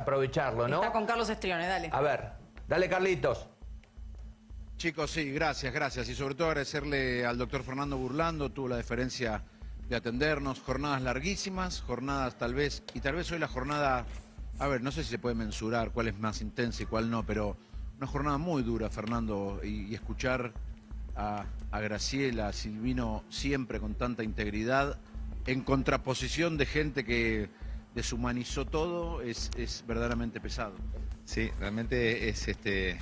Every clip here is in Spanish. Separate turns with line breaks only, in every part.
aprovecharlo, ¿no?
Está con Carlos Estrione, dale.
A ver, dale Carlitos.
Chicos, sí, gracias, gracias. Y sobre todo agradecerle al doctor Fernando Burlando, tuvo la deferencia de atendernos. Jornadas larguísimas, jornadas tal vez, y tal vez hoy la jornada, a ver, no sé si se puede mensurar cuál es más intensa y cuál no, pero una jornada muy dura, Fernando, y, escuchar a, a Graciela, a Silvino siempre con tanta integridad, en contraposición de gente que deshumanizó todo, es, es verdaderamente pesado.
Sí, realmente es este.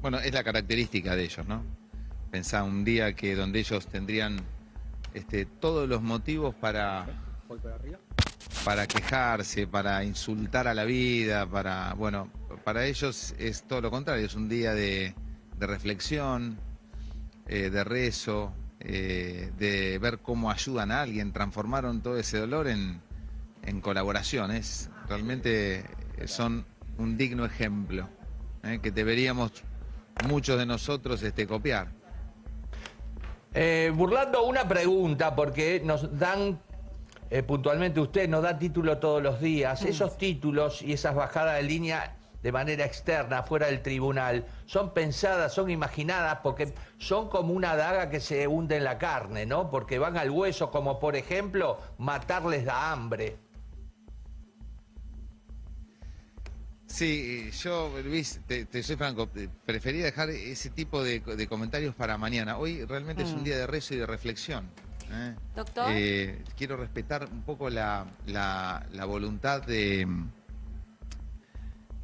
Bueno, es la característica de ellos, ¿no? Pensá un día que donde ellos tendrían este, todos los motivos para, para quejarse, para insultar a la vida, para, bueno, para ellos es todo lo contrario, es un día de, reflexión, eh, de rezo, eh, de ver cómo ayudan a alguien, transformaron todo ese dolor en, en colaboraciones, realmente son un digno ejemplo eh, que deberíamos muchos de nosotros este, copiar.
Eh, burlando una pregunta, porque nos dan, eh, puntualmente usted nos da título todos los días, esos títulos y esas bajadas de línea de manera externa, fuera del tribunal, son pensadas, son imaginadas, porque son como una daga que se hunde en la carne, ¿no? Porque van al hueso, como por ejemplo, matarles da hambre.
Sí, yo, Luis, te, soy franco, prefería dejar ese tipo de, comentarios para mañana. Hoy realmente es un mm. día de rezo y de reflexión. ¿eh?
Doctor.
Eh, quiero respetar un poco la, voluntad de,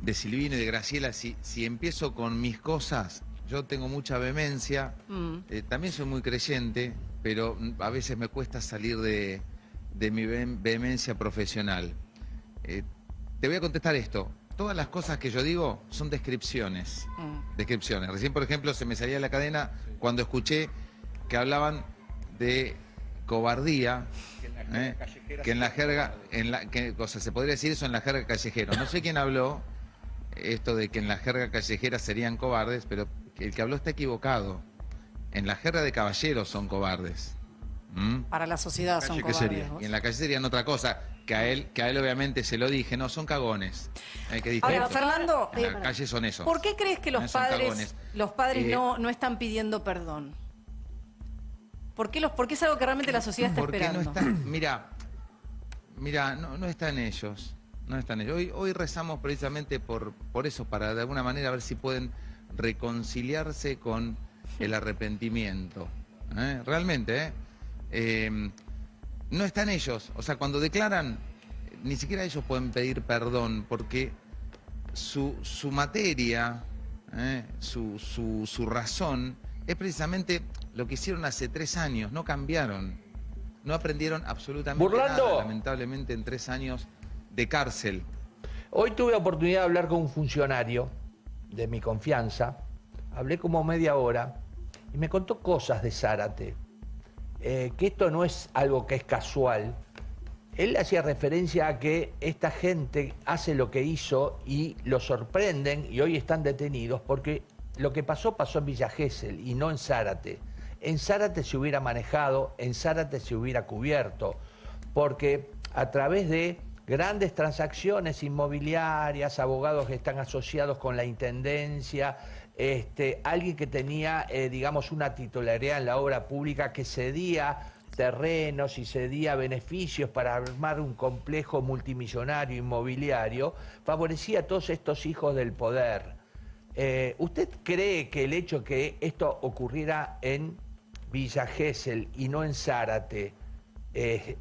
de Silvino y de Graciela. Si, si empiezo con mis cosas, yo tengo mucha vehemencia, mm. eh, también soy muy creyente, pero a veces me cuesta salir de, de mi vehemencia profesional. te voy a contestar esto todas las cosas que yo digo son descripciones. Mm. Descripciones. Recién, por ejemplo, se me salía la cadena cuando escuché que hablaban de cobardía. Que en la jerga, ¿eh? en la, que, o se podría decir eso en la jerga callejera. No sé quién habló esto de que en la jerga callejera serían cobardes, pero el que habló está equivocado. En la jerga de caballeros son cobardes.
¿Mm? Para la sociedad son cobardes.
Sería? Y en la calle serían otra cosa que a él, que a él obviamente se lo dije, no, son cagones.
Hay que Ahora, Fernando,
en la calle son esos.
¿Por qué crees que los padres, los padres eh, no, no están pidiendo perdón? ¿Por qué, los, es algo que realmente la sociedad está esperando?
No mira, mira, no, no están ellos. No están ellos. Hoy, hoy rezamos precisamente por, por eso, para de alguna manera ver si pueden reconciliarse con el arrepentimiento. ¿eh? Realmente, ¿eh? eh no están ellos. O sea, cuando declaran, ni siquiera ellos pueden pedir perdón porque su, su materia, eh, su, su, razón, es precisamente lo que hicieron hace tres años, no cambiaron. No aprendieron absolutamente nada, lamentablemente, en tres años de cárcel.
Hoy tuve oportunidad de hablar con un funcionario de mi confianza. Hablé como media hora y me contó cosas de Zárate eh, que esto no es algo que es casual. Él hacía referencia a que esta gente hace lo que hizo y lo sorprenden y hoy están detenidos porque lo que pasó pasó en Villa Gesell y no en Zárate. En Zárate se hubiera manejado, en Zárate se hubiera cubierto, porque a través de grandes transacciones inmobiliarias, abogados que están asociados con la Intendencia, este, alguien que tenía, eh, digamos, una titularidad en la obra pública que cedía terrenos y cedía beneficios para armar un complejo multimillonario inmobiliario, favorecía a todos estos hijos del poder. Eh, ¿Usted cree que el hecho que esto ocurriera en Villa Gesell y no en Zárate eh,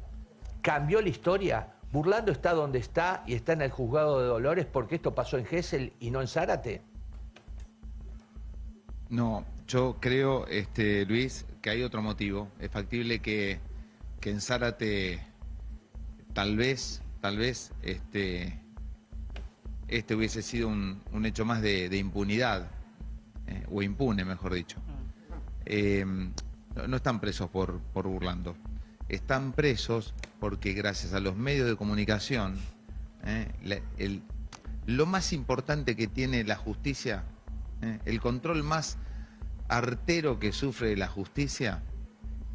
cambió la historia? ¿Burlando está donde está y está en el juzgado de Dolores porque esto pasó en Gesell y no en Zárate?
No, yo creo, este, Luis, que hay otro motivo. Es factible que, en Zárate tal vez, tal vez, este, este hubiese sido un, hecho más de, impunidad, eh, o impune, mejor dicho. Em, no, están presos por, por burlando. Están presos porque gracias a los medios de comunicación, eh, lo más importante que tiene la justicia ¿eh? El control más artero que sufre la justicia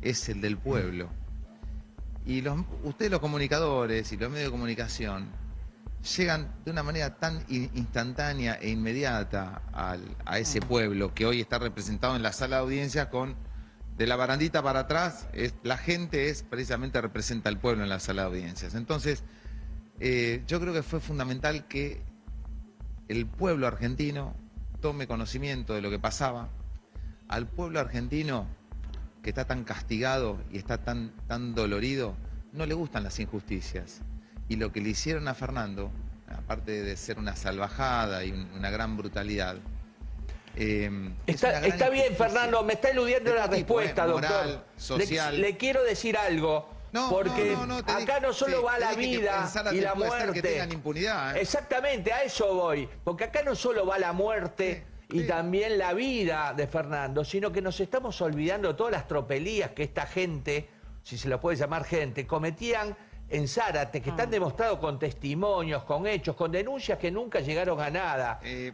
es el del pueblo. Y los, ustedes los comunicadores y los medios de comunicación llegan de una manera tan instantánea e inmediata a ese mm. pueblo que hoy está representado en la sala de audiencia con de la barandita para atrás, es, la gente es precisamente representa al pueblo en la sala de audiencias. Entonces, eh, yo creo que fue fundamental que el pueblo argentino tome conocimiento de lo que pasaba. Al pueblo argentino que está tan castigado y está tan, tan dolorido, no le gustan las injusticias. Y lo que le hicieron a Fernando, aparte de ser una salvajada y una gran brutalidad,
eh, está, bien, Fernando, me está eludiendo la respuesta, doctor.
social.
Le, quiero decir algo. Porque acá no solo va la vida y la muerte.
impunidad, ¿eh?
Exactamente, a eso voy. Porque acá no solo va la muerte y también la vida de Fernando, sino que nos estamos olvidando todas las tropelías que esta gente, si se lo puede llamar gente, cometían en Zárate, que están ah. demostrados con testimonios, con hechos, con denuncias que nunca llegaron a nada.
Eh,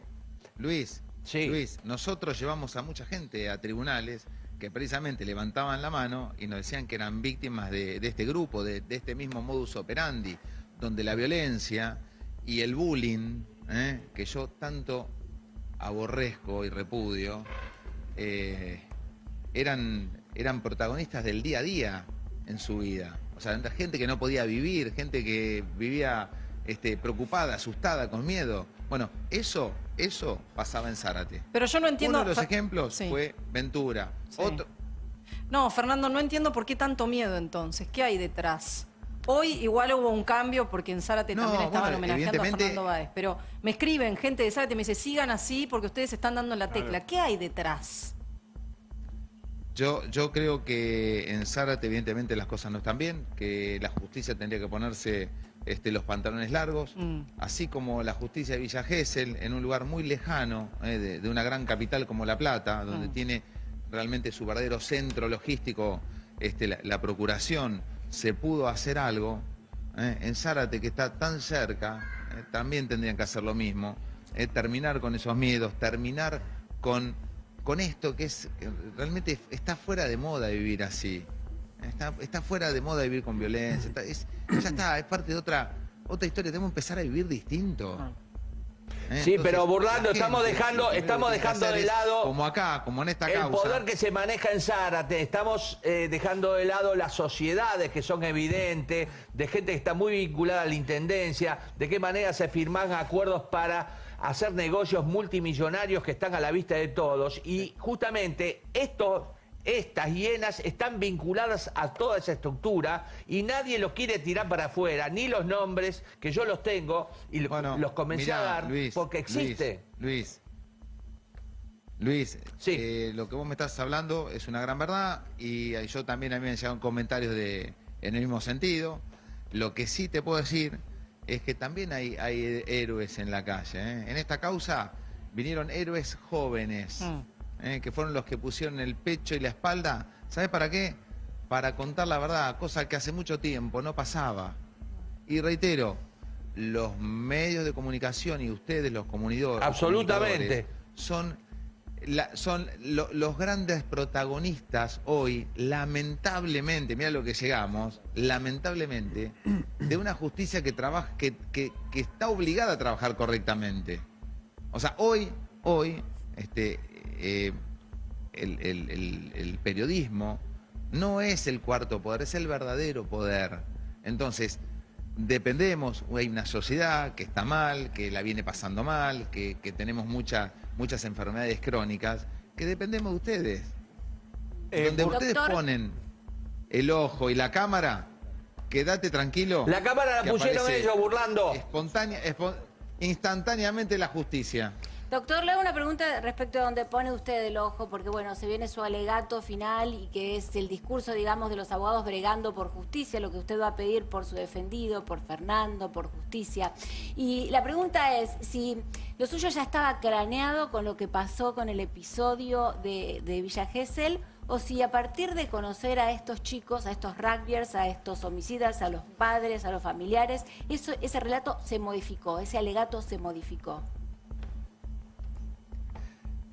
Luis, Luis, nosotros llevamos a mucha gente a tribunales que precisamente levantaban la mano y nos decían que eran víctimas de, este grupo, de, este mismo modus operandi, donde la violencia y el bullying, ¿eh? que yo tanto aborrezco y repudio, eh, eran, eran protagonistas del día a día en su vida. O sea, gente que no podía vivir, gente que vivía este, preocupada, asustada, con miedo. Bueno, eso, eso pasaba en Zárate.
Pero yo no entiendo...
Uno de los ejemplos fue Ventura. Otro...
No, Fernando, no entiendo por qué tanto miedo entonces. ¿Qué hay detrás? Hoy igual hubo un cambio porque en Zárate también estaban homenajeando a Fernando Báez. Pero me escriben gente de Zárate, me dice, sigan así porque ustedes están dando la tecla. ¿Qué hay detrás?
Yo, yo creo que en Zárate evidentemente las cosas no están bien, que la justicia tendría que ponerse este, los pantalones largos, mm. así como la justicia de Villa Gesell, en un lugar muy lejano eh, de, una gran capital como La Plata, donde mm. tiene realmente su verdadero centro logístico, este, la, procuración, se pudo hacer algo. Eh, en Zárate, que está tan cerca, eh, también tendrían que hacer lo mismo, terminar con esos miedos, terminar con con esto que es realmente está fuera de moda vivir así. Está, fuera de moda vivir con violencia. es, ya está, es parte de otra, otra historia. Tenemos que empezar a vivir distinto.
Ah. ¿Eh? Sí, pero burlando, estamos dejando, estamos dejando de lado.
Como acá, como en esta
causa. El poder que se maneja en Zárate. Estamos eh, dejando de lado las sociedades que son evidentes, de gente que está muy vinculada a la intendencia, de qué manera se firman acuerdos para hacer negocios multimillonarios que están a la vista de todos. Y justamente esto, estas hienas están vinculadas a toda esa estructura y nadie los quiere tirar para afuera, ni los nombres, que yo los tengo y los comencé a dar porque existe.
Luis, Luis, eh, lo que vos me estás hablando es una gran verdad y yo también a mí me han llegado comentarios de, en el mismo sentido. Lo que sí te puedo decir es que también hay, hay héroes en la calle. ¿eh? En esta causa vinieron héroes jóvenes, mm. ¿Eh? que fueron los que pusieron el pecho y la espalda. ¿Sabes para qué? Para contar la verdad, cosa que hace mucho tiempo no pasaba. Y reitero, los medios de comunicación y ustedes, los comunidores,
absolutamente,
son son los grandes protagonistas hoy, lamentablemente, mira lo que llegamos, lamentablemente, de una justicia que, trabaja, que, que, está obligada a trabajar correctamente. O sea, hoy, hoy, este, eh, el, periodismo no es el cuarto poder, es el verdadero poder. Entonces, dependemos, hay una sociedad que está mal, que la viene pasando mal, que, que tenemos mucha muchas enfermedades crónicas, que dependemos de ustedes. Eh, Donde ustedes ponen el ojo y la cámara, quédate tranquilo.
La cámara la pusieron ellos burlando.
Espontánea, instantáneamente la justicia.
Doctor, le hago una pregunta respecto a donde pone usted el ojo, porque bueno, se viene su alegato final y que es el discurso, digamos, de los abogados bregando por justicia, lo que usted va a pedir por su defendido, por Fernando, por justicia. Y la pregunta es si lo suyo ya estaba craneado con lo que pasó con el episodio de, Villa Gesell, o si a partir de conocer a estos chicos, a estos rugbyers, a estos homicidas, a los padres, a los familiares, ese relato se modificó, ese alegato se modificó.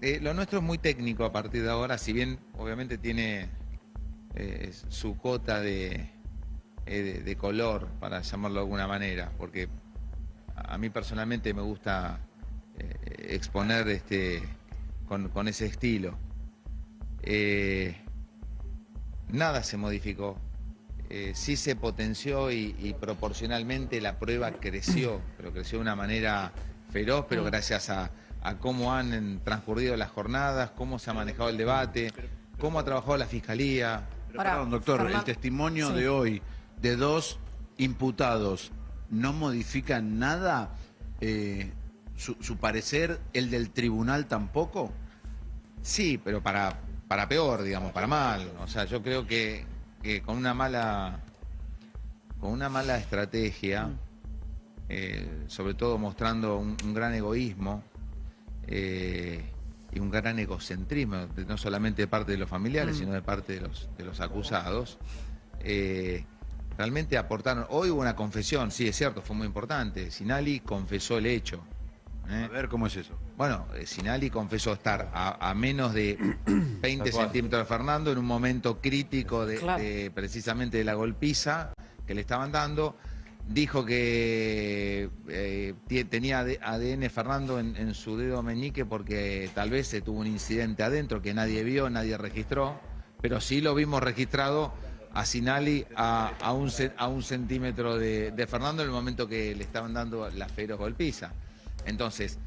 Eh, lo nuestro es muy técnico a partir de ahora, si bien obviamente tiene eh, su cota eh, de, de, color, para llamarlo de alguna manera, porque a mí personalmente me gusta exponer este, con, ese estilo. Nada se modificó. Sí se potenció y, proporcionalmente la prueba creció, pero creció de una manera feroz, pero gracias a, cómo han transcurrido las jornadas, cómo se ha manejado el debate, cómo ha trabajado la Fiscalía.
perdón, doctor, el testimonio de hoy de dos imputados no modifica nada eh, su, parecer, el del tribunal tampoco?
Sí, pero para, para peor, digamos, para mal. O sea, yo creo que, con una mala con una mala estrategia, mm. eh, sobre todo mostrando un, gran egoísmo eh, y un gran egocentrismo, no solamente de parte de los familiares, mm. sino de parte de los, de los acusados, realmente aportaron. Hoy hubo una confesión, sí, es cierto, fue muy importante. Sinali confesó el hecho.
¿eh? A ver cómo es eso.
Bueno, eh, Sinali confesó estar a, menos de 20 centímetros de Fernando en un momento crítico de, precisamente de la golpiza que le estaban dando. Dijo que eh, tenía ADN Fernando en, en, su dedo meñique porque tal vez se tuvo un incidente adentro que nadie vio, nadie registró, pero sí lo vimos registrado a Sinali a, un, a un centímetro de, Fernando en el momento que le estaban dando la feroz golpiza. Entonces,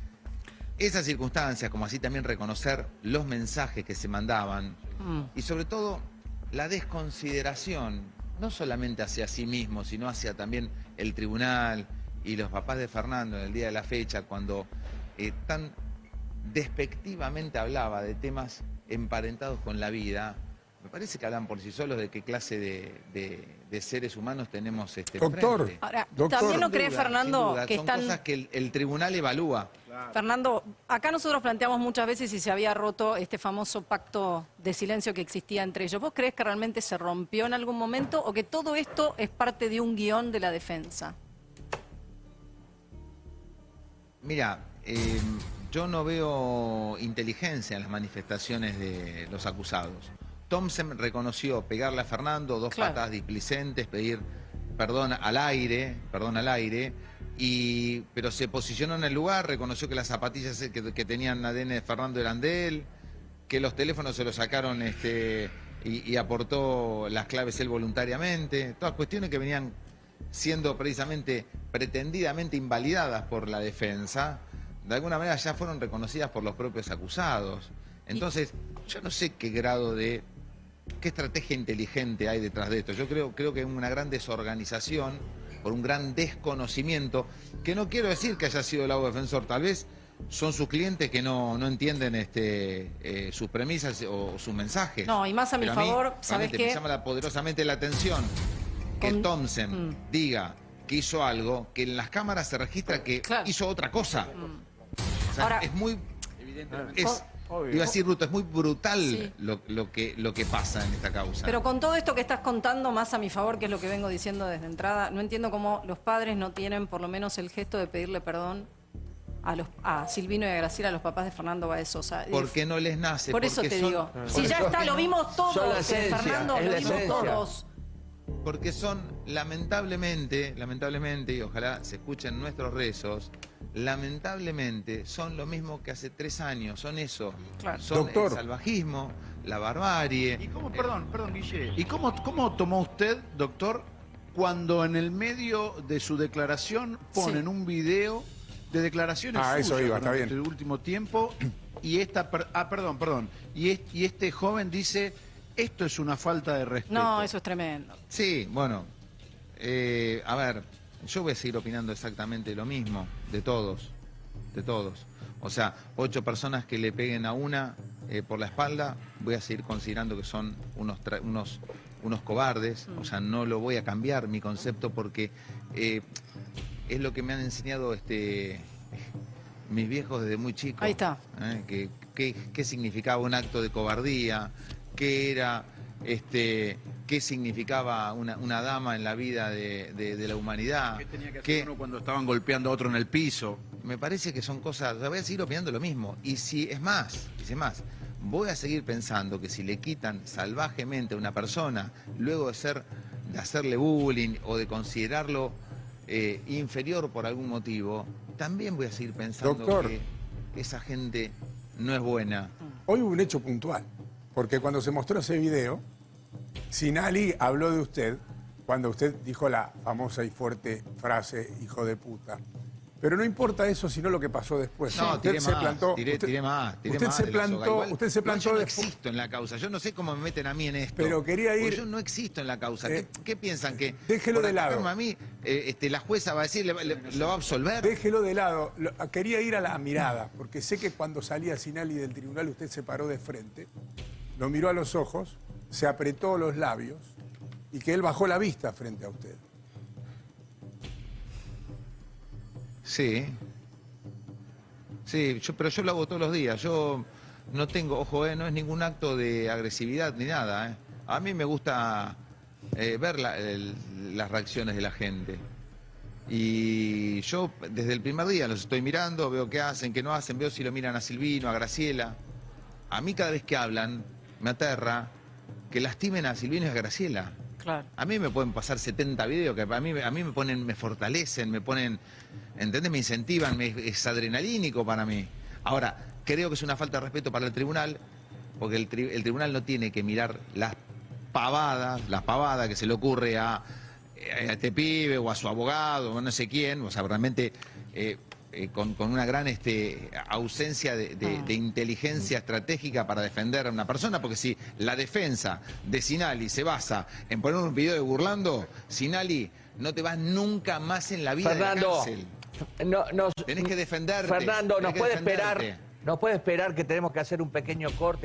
esas circunstancias, como así también reconocer los mensajes que se mandaban mm. y sobre todo la desconsideración, no solamente hacia sí mismo, sino hacia también el tribunal y los papás de Fernando en el día de la fecha, cuando eh, tan despectivamente hablaba de temas emparentados con la vida, me parece que hablan por sí solos de qué clase de, seres humanos tenemos este
Doctor, Ahora, también no cree Fernando que
Son cosas que el, tribunal evalúa.
Fernando, acá nosotros planteamos muchas veces si se había roto este famoso pacto de silencio que existía entre ellos. ¿Vos crees que realmente se rompió en algún momento o que todo esto es parte de un guion de la defensa?
Mira, eh, yo no veo inteligencia en las manifestaciones de los acusados. Thompson reconoció pegarle a Fernando, dos patas displicentes, pedir perdón al aire, perdón al aire, y, pero se posicionó en el lugar, reconoció que las zapatillas que, tenían ADN de Fernando eran de él, que los teléfonos se los sacaron este, y, aportó las claves él voluntariamente, todas cuestiones que venían siendo precisamente pretendidamente invalidadas por la defensa, de alguna manera ya fueron reconocidas por los propios acusados. Entonces, yo no sé qué grado de ¿Qué estrategia inteligente hay detrás de esto? Yo creo, creo que es una gran desorganización, por un gran desconocimiento, que no quiero decir que haya sido el lago defensor, tal vez son sus clientes que no, entienden este, eh, sus premisas o sus mensajes.
No, y más a mi favor, ¿sabes qué?
Me llama poderosamente la atención que Thompson mm. diga que hizo algo, que en las cámaras se registra que hizo otra cosa. Mm. O sea, Ahora, es muy... Evidentemente. Iba a decir, Ruto, es muy brutal lo, que, lo que pasa en esta causa.
Pero con todo esto que estás contando, más a mi favor, que es lo que vengo diciendo desde entrada, no entiendo cómo los padres no tienen por lo menos el gesto de pedirle perdón a, los, a Silvino y a Graciela, a los papás de Fernando Baez Sosa.
Porque no les nace.
Por eso te digo. Si ya está, lo vimos todos, Fernando, lo vimos todos.
Porque son, lamentablemente, lamentablemente, y ojalá se escuchen nuestros rezos, lamentablemente son lo mismo que hace tres años, son eso. Son el salvajismo, la barbarie.
¿Y cómo, perdón, perdón, Guille, ¿y cómo, cómo tomó usted, doctor, cuando en el medio de su declaración ponen un video de declaraciones
ah, eso iba, está bien.
el último tiempo y esta, ah, perdón, perdón, y, y este joven dice, esto es una falta de respeto.
No, eso es tremendo.
Sí, bueno, eh, a ver, yo voy a seguir opinando exactamente lo mismo de todos, de todos. O sea, ocho personas que le peguen a una eh, por la espalda, voy a seguir considerando que son unos, unos, unos cobardes. O sea, no lo voy a cambiar mi concepto porque eh, es lo que me han enseñado este, mis viejos desde muy chicos.
Ahí está.
¿Qué que, significaba un acto de cobardía, qué era este, qué significaba una, dama en la vida de, la humanidad.
¿Qué tenía que hacer uno cuando estaban golpeando a otro en el piso?
Me parece que son cosas, voy a seguir opinando lo mismo. Y si es más, y si es más, voy a seguir pensando que si le quitan salvajemente a una persona, luego de ser, de hacerle bullying o de considerarlo eh, inferior por algún motivo, también voy a seguir pensando que esa gente no es buena.
Hoy hubo un hecho puntual, porque cuando se mostró ese video, Sinali habló de usted cuando usted dijo la famosa y fuerte frase, hijo de puta. Pero no importa eso, sino lo que pasó después.
No, usted se plantó, usted, más,
usted se plantó, usted se plantó.
yo no existo en la causa. Yo no sé cómo me meten a mí en esto.
Pero quería ir.
yo no existo en la causa. ¿Qué, eh, piensan que?
Déjelo de lado.
A mí, eh, este, la jueza va a decir, lo va a absolver.
Déjelo de lado. quería ir a la mirada, porque sé que cuando salía Sinali del tribunal usted se paró de frente, lo miró a los ojos, se apretó los labios y que él bajó la vista frente a usted.
Sí. Sí, yo, pero yo lo hago todos los días. Yo no tengo, ojo, eh, no es ningún acto de agresividad ni nada. Eh. A mí me gusta eh, ver las reacciones de la gente. Y yo desde el primer día los estoy mirando, veo qué hacen, qué no hacen, veo si lo miran a Silvino, a Graciela. A mí cada vez que hablan me aterra que lastimen a Silvino y a Graciela. A mí me pueden pasar 70 videos que a mí, a mí me ponen, me fortalecen, me ponen, ¿entendés? Me incentivan, es adrenalínico para mí. Ahora, creo que es una falta de respeto para el tribunal, porque el, tribunal no tiene que mirar las pavadas, las pavadas que se le ocurre a, este pibe o a su abogado o no sé quién, o sea, realmente eh, eh, con, una gran este, ausencia de, ah. inteligencia estratégica para defender a una persona, porque si la defensa de Sinali se basa en poner un video de burlando, Sinali, no te vas nunca más en la vida
Fernando,
de cárcel.
No,
tenés que defenderte.
Fernando, nos puede esperar, nos puede esperar que tenemos que hacer un pequeño corte.